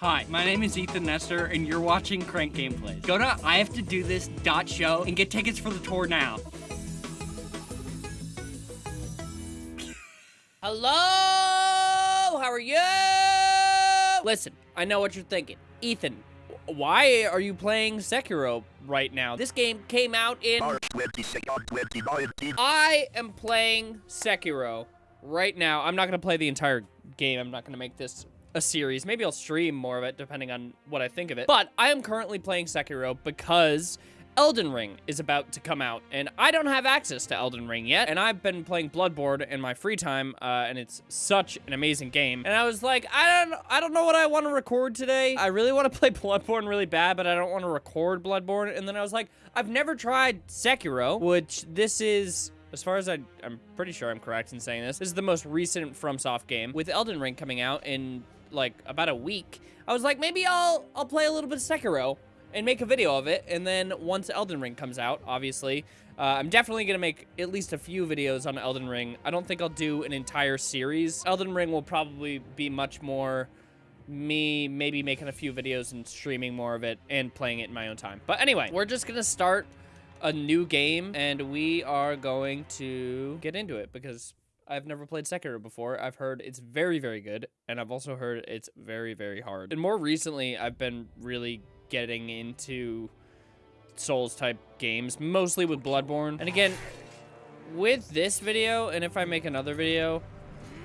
Hi, my name is Ethan Nestor, and you're watching Crank Gameplays. Go to ihavetodothis.show and get tickets for the tour now. Hello? How are you? Listen, I know what you're thinking. Ethan, why are you playing Sekiro right now? This game came out in... I am playing Sekiro right now. I'm not going to play the entire game. I'm not going to make this a series. Maybe I'll stream more of it depending on what I think of it. But I am currently playing Sekiro because Elden Ring is about to come out, and I don't have access to Elden Ring yet, and I've been playing Bloodborne in my free time, uh, and it's such an amazing game. And I was like, I don't, I don't know what I want to record today. I really want to play Bloodborne really bad, but I don't want to record Bloodborne. And then I was like, I've never tried Sekiro, which this is as far as I, I'm pretty sure I'm correct in saying this, this is the most recent FromSoft game. With Elden Ring coming out in like about a week, I was like, maybe I'll I'll play a little bit of Sekiro and make a video of it. And then once Elden Ring comes out, obviously, uh, I'm definitely going to make at least a few videos on Elden Ring. I don't think I'll do an entire series. Elden Ring will probably be much more me maybe making a few videos and streaming more of it and playing it in my own time. But anyway, we're just going to start a new game and we are going to get into it because I've never played Sekiro before. I've heard it's very, very good, and I've also heard it's very, very hard. And more recently, I've been really getting into Souls type games, mostly with Bloodborne. And again, with this video, and if I make another video,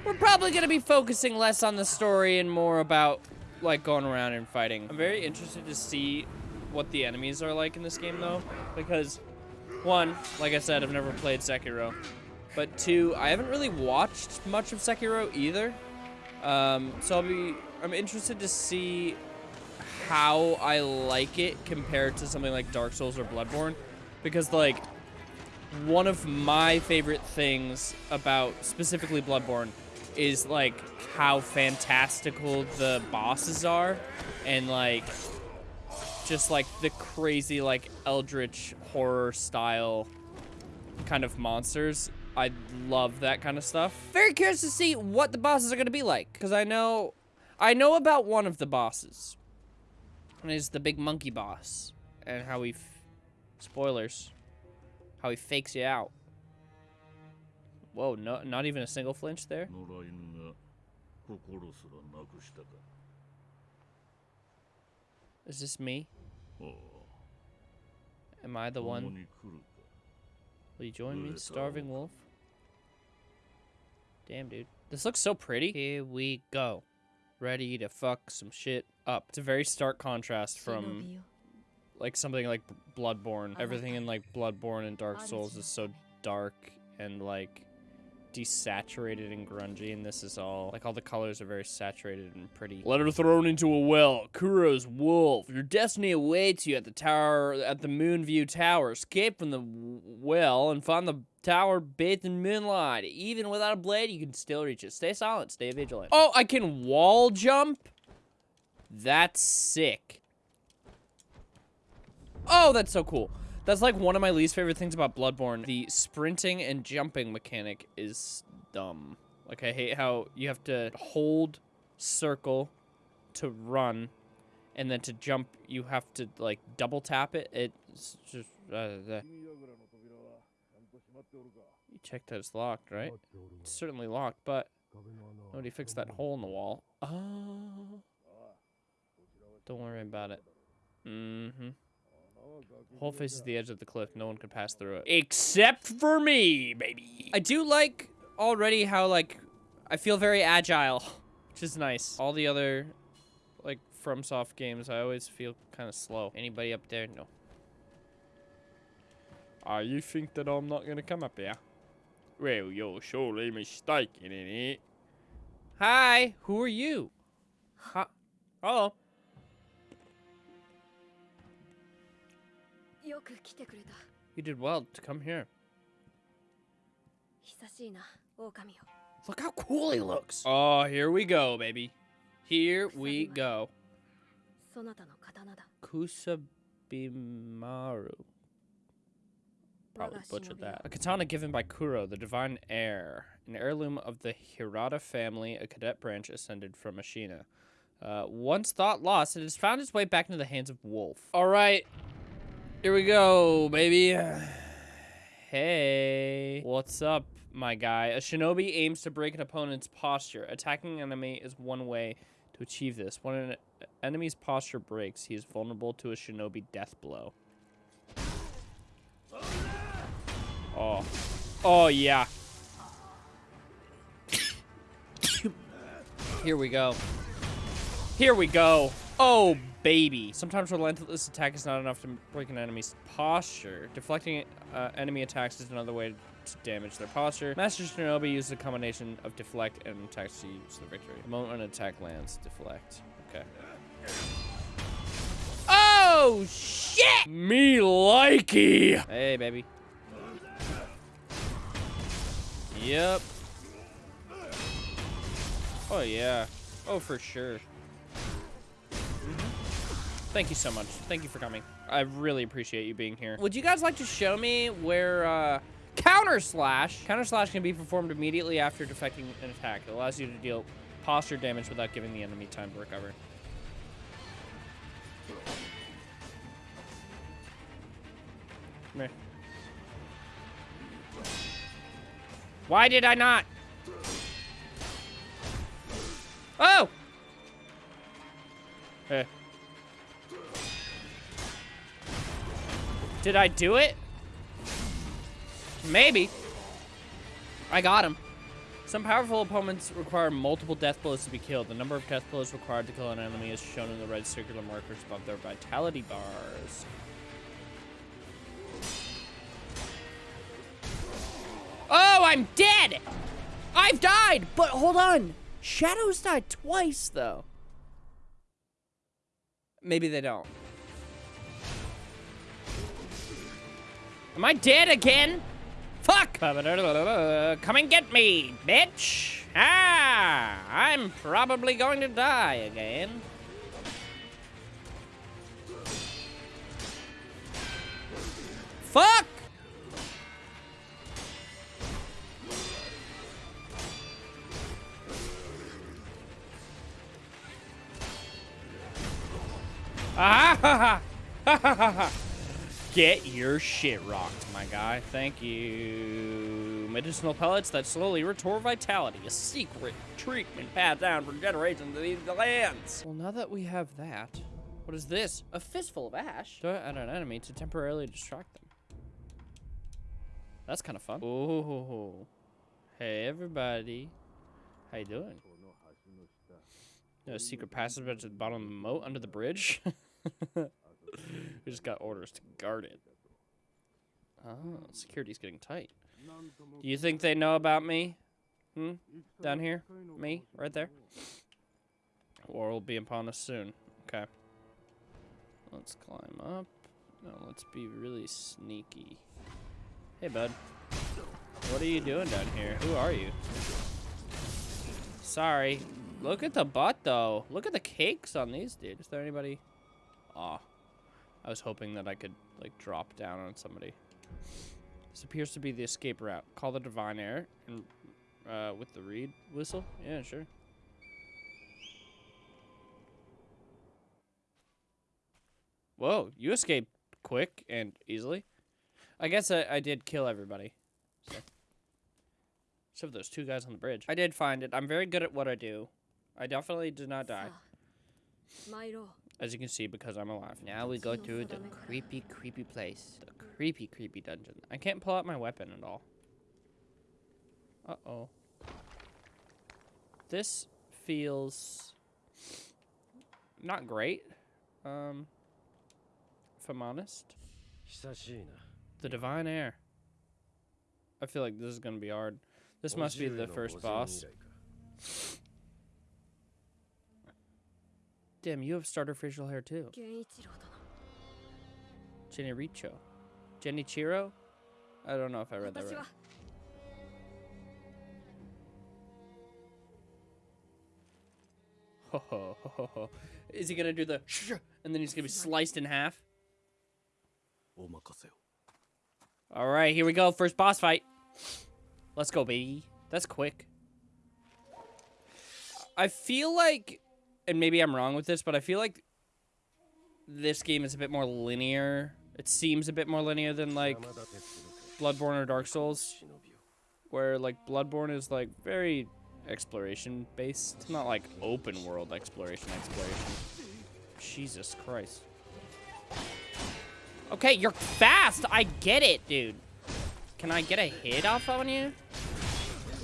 we're probably going to be focusing less on the story and more about, like, going around and fighting. I'm very interested to see what the enemies are like in this game, though, because, one, like I said, I've never played Sekiro. But two, I haven't really watched much of Sekiro either. Um, so I'll be, I'm interested to see how I like it compared to something like Dark Souls or Bloodborne. Because like, one of my favorite things about specifically Bloodborne is like how fantastical the bosses are and like just like the crazy like eldritch horror style kind of monsters I love that kind of stuff. Very curious to see what the bosses are going to be like. Because I know, I know about one of the bosses. And it's the big monkey boss. And how he, spoilers, how he fakes you out. Whoa, no, not even a single flinch there? Is this me? Oh. Am I the one? Will you join me, Starving Wolf? Damn, dude. This looks so pretty. Here we go. Ready to fuck some shit up. It's a very stark contrast from like something like Bloodborne. Everything in like Bloodborne and Dark Souls is so dark and like desaturated and grungy, and this is all, like, all the colors are very saturated and pretty. Letter thrown into a well. Kuro's wolf. Your destiny awaits you at the tower, at the Moonview Tower. Escape from the well and find the tower bathed in moonlight. Even without a blade, you can still reach it. Stay silent. Stay vigilant. Oh, I can wall jump? That's sick. Oh, that's so cool. That's like one of my least favorite things about Bloodborne. The sprinting and jumping mechanic is dumb. Like, I hate how you have to hold circle to run, and then to jump, you have to, like, double tap it. It's just... Uh, you checked that it's locked, right? It's certainly locked, but nobody fixed that hole in the wall. Oh. Don't worry about it. Mm-hmm. Hole faces the edge of the cliff. No one could pass through it. Except for me, baby. I do like already how, like, I feel very agile, which is nice. All the other, like, FromSoft games, I always feel kind of slow. Anybody up there? No. Ah, uh, you think that I'm not going to come up here? Well, you're surely mistaken in it. Hi, who are you? Huh? Hello. You did well to come here. Look how cool he looks. Oh, here we go, baby. Here we go. Kusabimaru. Probably butchered that. A katana given by Kuro, the divine heir. An heirloom of the Hirata family, a cadet branch ascended from Ashina. Uh, once thought lost, it has found its way back into the hands of Wolf. All right, here we go, baby. Hey, what's up, my guy? A shinobi aims to break an opponent's posture. Attacking an enemy is one way to achieve this. When an enemy's posture breaks, he is vulnerable to a shinobi death blow. Oh. Oh, yeah. Here we go. Here we go. Oh, baby. Sometimes relentless attack is not enough to break an enemy's posture. Deflecting uh, enemy attacks is another way to damage their posture. Master Shinobi uses a combination of deflect and attacks to use the victory. The moment an attack lands, deflect. Okay. Oh, shit! Me likey! Hey, baby. Yep. Oh, yeah. Oh, for sure. Thank you so much. Thank you for coming. I really appreciate you being here. Would you guys like to show me where uh, counter slash? Counter slash can be performed immediately after defecting an attack. It allows you to deal posture damage without giving the enemy time to recover. Why did I not? Oh! Hey. Did I do it? Maybe. I got him. Some powerful opponents require multiple death blows to be killed. The number of death blows required to kill an enemy is shown in the red circular markers above their vitality bars. Oh, I'm dead! I've died! But hold on. Shadows died twice, though. Maybe they don't. Am I dead again? Fuck! Come and get me, bitch! Ah! I'm probably going to die again. Get your shit rocked, my guy. Thank you. Medicinal pellets that slowly restore vitality. A secret treatment passed down for generations of these lands. Well, now that we have that, what is this? A fistful of ash? Throw it at an enemy to temporarily distract them. That's kind of fun. Oh, hey everybody. How you doing? No secret passage at the bottom of the moat under the bridge. we just got orders to guard it. Oh, security's getting tight. Do you think they know about me? Hmm? Down here? Me? Right there? War will be upon us soon. Okay. Let's climb up. Now let's be really sneaky. Hey, bud. What are you doing down here? Who are you? Sorry. Look at the butt, though. Look at the cakes on these, dude. Is there anybody? Aw. I was hoping that I could, like, drop down on somebody. This appears to be the escape route. Call the Divine Heir and, uh, with the reed whistle? Yeah, sure. Whoa, you escaped quick and easily. I guess I, I did kill everybody. So. Except for those two guys on the bridge. I did find it. I'm very good at what I do. I definitely did not die. As you can see, because I'm alive. Now we go through the creepy, creepy place. The creepy, creepy dungeon. I can't pull out my weapon at all. Uh-oh. This feels not great. Um, if I'm honest. The Divine Heir. I feel like this is going to be hard. This must be the first boss. Damn, you have starter facial hair too. Genichiro. Genichiro? I don't know if I read that right. Ho, ho, ho, ho. Is he gonna do the and then he's gonna be sliced in half? All right, here we go. First boss fight. Let's go, baby. That's quick. I feel like and maybe I'm wrong with this, but I feel like this game is a bit more linear. It seems a bit more linear than like Bloodborne or Dark Souls, where like Bloodborne is like very exploration based. Not like open world exploration exploration. Jesus Christ. Okay, you're fast. I get it, dude. Can I get a hit off on you?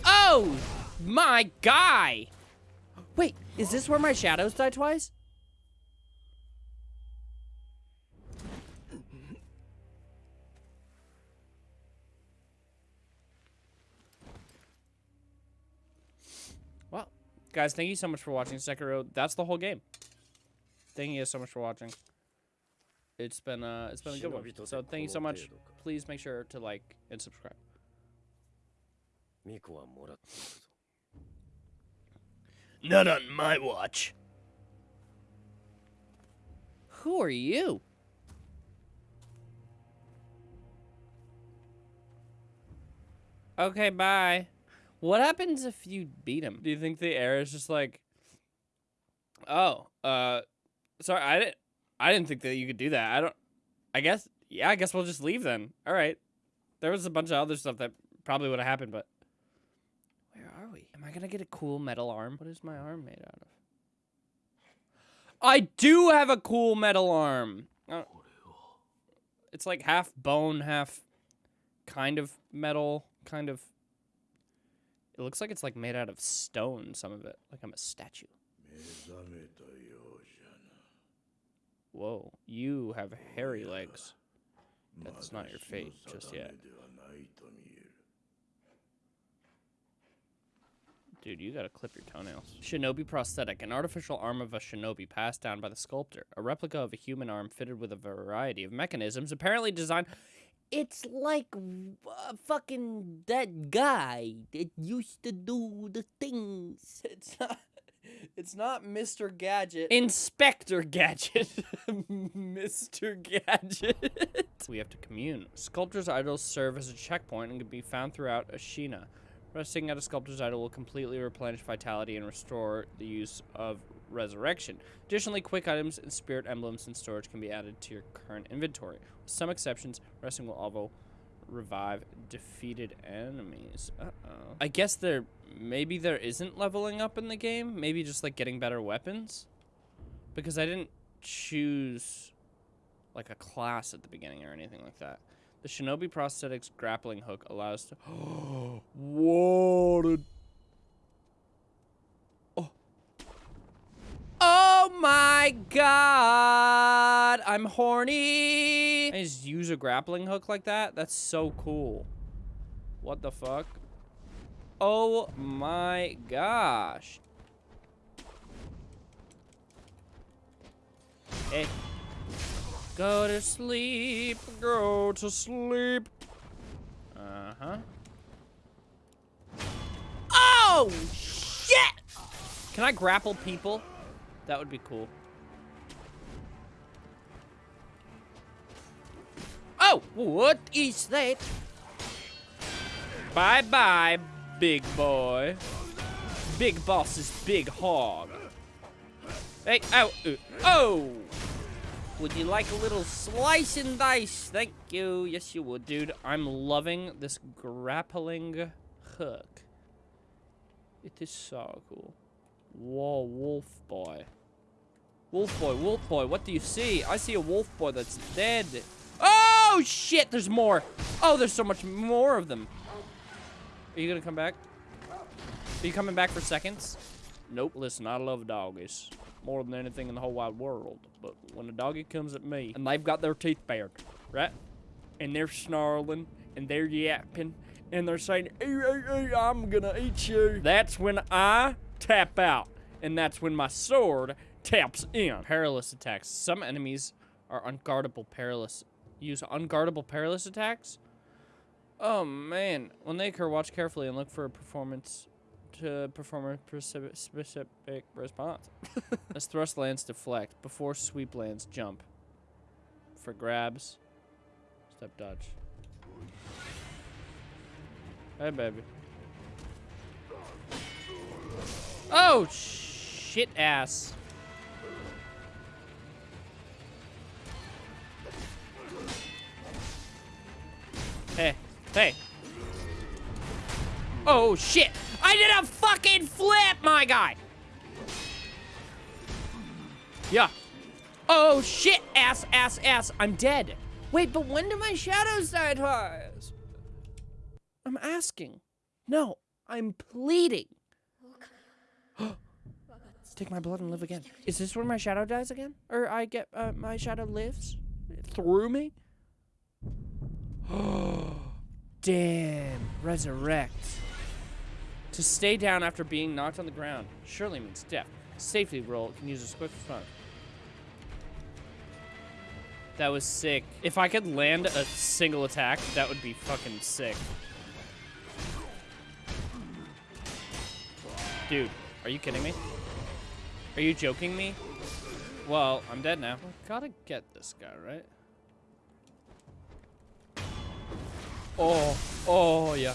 Oh, my guy. Is this where my shadows die twice? Well, guys, thank you so much for watching Sekiro. That's the whole game. Thank you so much for watching. It's been uh, it's been a good one. So thank you so much. Please make sure to like and subscribe. Not on my watch. Who are you? Okay, bye. What happens if you beat him? Do you think the heir is just like, oh, uh, sorry, I didn't, I didn't think that you could do that. I don't, I guess, yeah, I guess we'll just leave then. All right. There was a bunch of other stuff that probably would have happened, but where are we? Am I gonna get a cool metal arm? What is my arm made out of? I do have a cool metal arm. Uh, it's like half bone, half kind of metal, kind of. It looks like it's like made out of stone. Some of it, like I'm a statue. Whoa, you have hairy legs. That's not your fate just yet. Dude, you gotta clip your toenails. Shinobi prosthetic, an artificial arm of a shinobi passed down by the sculptor. A replica of a human arm fitted with a variety of mechanisms, apparently designed. It's like uh, fucking that guy that used to do the things. It's not. It's not Mr. Gadget. Inspector Gadget. Mr. Gadget. we have to commune. Sculptor's idols serve as a checkpoint and can be found throughout Ashina. Resting at a sculptor's idol will completely replenish vitality and restore the use of resurrection. Additionally, quick items and spirit emblems in storage can be added to your current inventory. With some exceptions, resting will also revive defeated enemies. Uh-oh. I guess there maybe there isn't leveling up in the game. Maybe just like getting better weapons. Because I didn't choose like a class at the beginning or anything like that. The Shinobi Prosthetics grappling hook allows to. Dude. Oh. Oh my god! I'm horny! I just use a grappling hook like that? That's so cool. What the fuck? Oh my gosh. Hey. Go to sleep, go to sleep. Uh-huh. Oh, shit! Can I grapple people? That would be cool. Oh, what is that? Bye-bye, big boy. Big boss is big hog. Hey, oh, uh, oh! Would you like a little slice and dice? Thank you. Yes, you would, dude. I'm loving this grappling hook. It is so cool. Whoa, wolf boy. Wolf boy, wolf boy, what do you see? I see a wolf boy that's dead. Oh, shit, there's more. Oh, there's so much more of them. Are you gonna come back? Are you coming back for seconds? Nope, listen, I love doggies. More than anything in the whole wide world. But when a doggy comes at me, and they've got their teeth bared, right? And they're snarling, and they're yapping, and they're saying, "Ee, ee, ee, I'm gonna eat you. That's when I tap out. And that's when my sword taps in. Perilous attacks. Some enemies are unguardable perilous. Use unguardable perilous attacks? Oh man. When they occur, watch carefully and look for a performance to perform a specific response. as thrust lands deflect before sweep lands jump. For grabs, step dodge. Hey, baby. Oh, shit ass. Hey, hey. Oh, shit. I did a fucking flip, my guy. Yeah. Oh, shit. Ass, ass, ass. I'm dead. Wait, but when do my shadows die twice? I'm asking. No, I'm pleading. Take my blood and live again. Is this where my shadow dies again? Or I get, uh, my shadow lives through me? Damn. Resurrect. To stay down after being knocked on the ground surely means death. Safety roll can use a quick response. That was sick. If I could land a single attack, that would be fucking sick. Dude, are you kidding me? Are you joking me? Well, I'm dead now. I gotta get this guy, right? Oh, oh, yeah.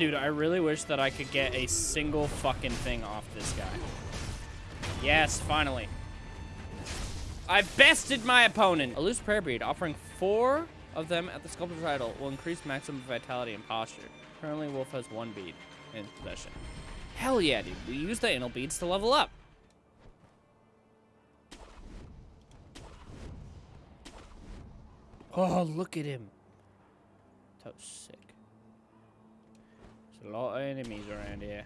Dude, I really wish that I could get a single fucking thing off this guy. Yes, finally. I bested my opponent. A loose prayer bead offering four of them at the sculptor's idol will increase maximum vitality and posture. Currently, Wolf has one bead in possession. Hell yeah, dude. We use the anal beads to level up. Oh, look at him. That was sick. A lot of enemies around here.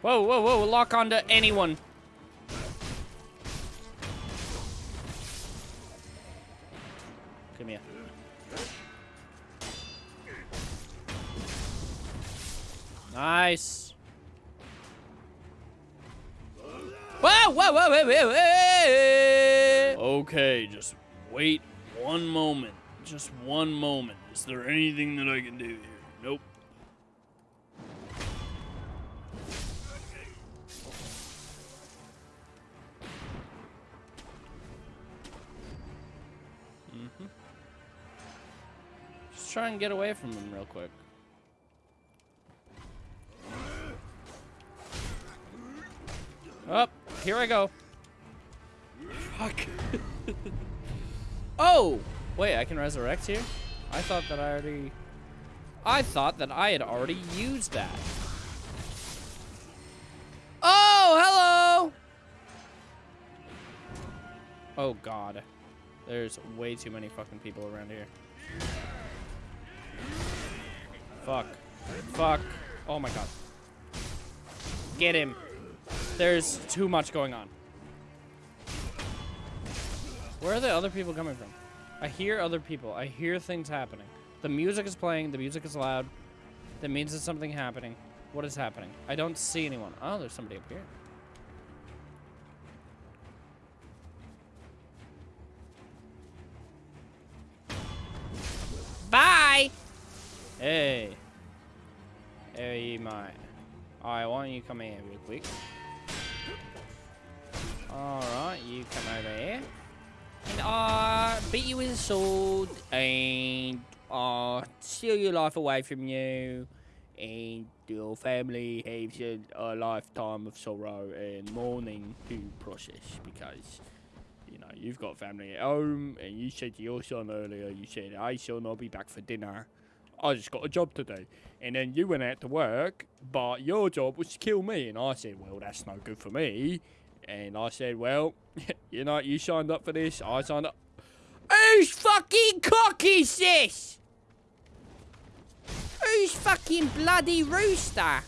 Whoa, whoa, whoa, lock onto anyone. Okay, just wait one moment. Just one moment. Is there anything that I can do here? Nope. Mm-hmm. Just try and get away from them real quick. Up, here I go. Fuck. oh, wait, I can resurrect here? I thought that I already... I thought that I had already used that. Oh, hello! Oh, God. There's way too many fucking people around here. Fuck. Fuck. Oh, my God. Get him. There's too much going on. Where are the other people coming from? I hear other people. I hear things happening. The music is playing. The music is loud. That means there's something happening. What is happening? I don't see anyone. Oh, there's somebody up here. Bye! Hey. Hey, mate. Alright, oh, why don't you come here real quick? Alright, beat you with a sword and uh, steal your life away from you. And your family has a, a lifetime of sorrow and mourning to process because, you know, you've got family at home and you said to your son earlier, you said, hey son, I'll be back for dinner. I just got a job today. And then you went out to work, but your job was to kill me. And I said, well, that's no good for me. And I said, well, you know, you signed up for this. I signed up. Who's fucking cock is this? Who's fucking bloody rooster?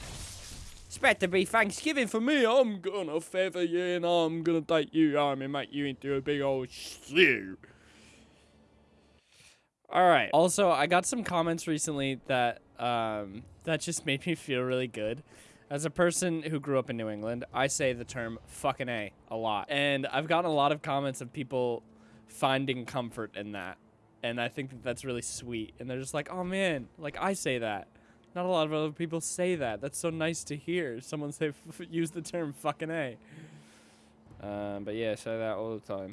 It's to be Thanksgiving for me. I'm gonna feather you and I'm gonna take you home and make you into a big old stew. All right. Also, I got some comments recently that um, that just made me feel really good. As a person who grew up in New England, I say the term fucking A a lot. And I've gotten a lot of comments of people finding comfort in that. And I think that that's really sweet. And they're just like, oh man, like I say that. Not a lot of other people say that. That's so nice to hear. Someone say use the term fucking a. Um, but yeah, say that all the time.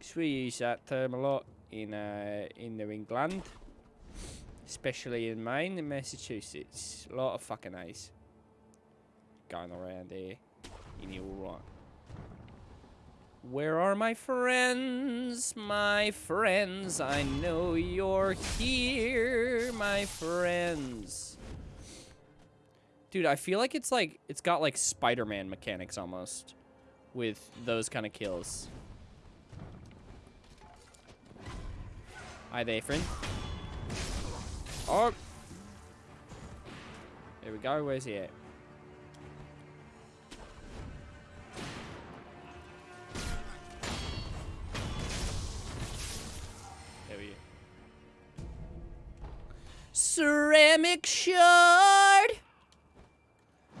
'Cause we use that term a lot in uh, in New England, especially in Maine and Massachusetts. A lot of fucking a's going around there. And you're all right. Where are my friends? My friends, I know you're here, my friends. Dude, I feel like it's like it's got like Spider-Man mechanics almost with those kind of kills. Hi there, friend. Oh. There we go. Where's he at? Ceramic shard.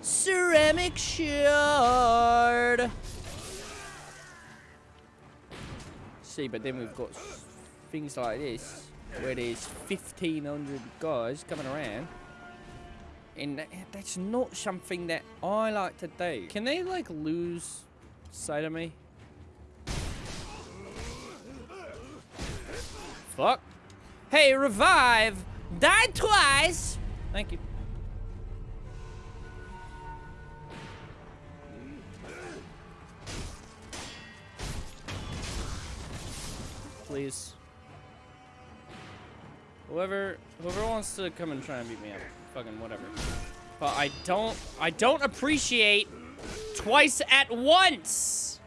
Ceramic shard. See, but then we've got things like this, where there's 1,500 guys coming around. And that, that's not something that I like to do. Can they, like, lose sight of me? Fuck. Hey, revive! Died twice! Thank you. Please. Whoever whoever wants to come and try and beat me up, fucking whatever. But I don't I don't appreciate twice at once.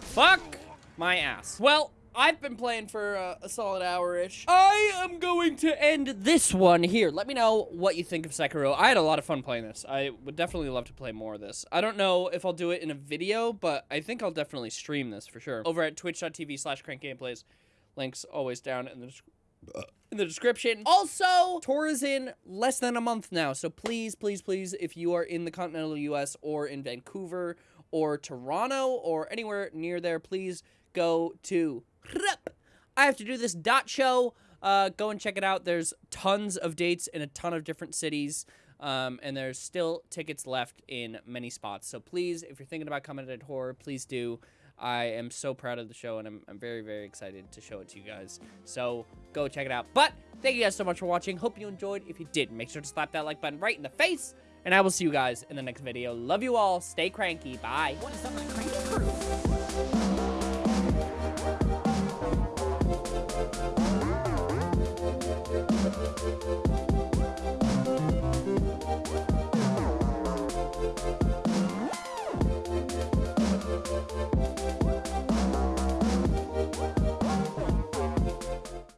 Fuck my ass. Well, I've been playing for uh, a solid hour-ish. I am going to end this one here. Let me know what you think of Sekiro. I had a lot of fun playing this. I would definitely love to play more of this. I don't know if I'll do it in a video, but I think I'll definitely stream this for sure. Over at twitch.tv slash crankgameplays. Links always down in the description in the description. Also, tour is in less than a month now, so please, please, please, if you are in the continental U.S. or in Vancouver or Toronto or anywhere near there, please go to I have to do this dot show. Uh, go and check it out. There's tons of dates in a ton of different cities. Um, and there's still tickets left in many spots. So please, if you're thinking about coming to horror, please do. I am so proud of the show, and I'm, I'm very, very excited to show it to you guys. So go check it out. But thank you guys so much for watching. Hope you enjoyed. If you did, make sure to slap that like button right in the face. And I will see you guys in the next video. Love you all. Stay cranky. Bye. What